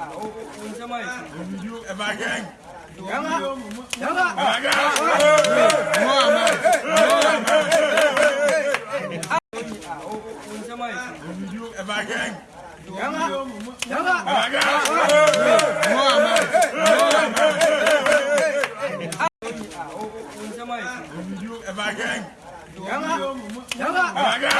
Yama! Yama! Yama!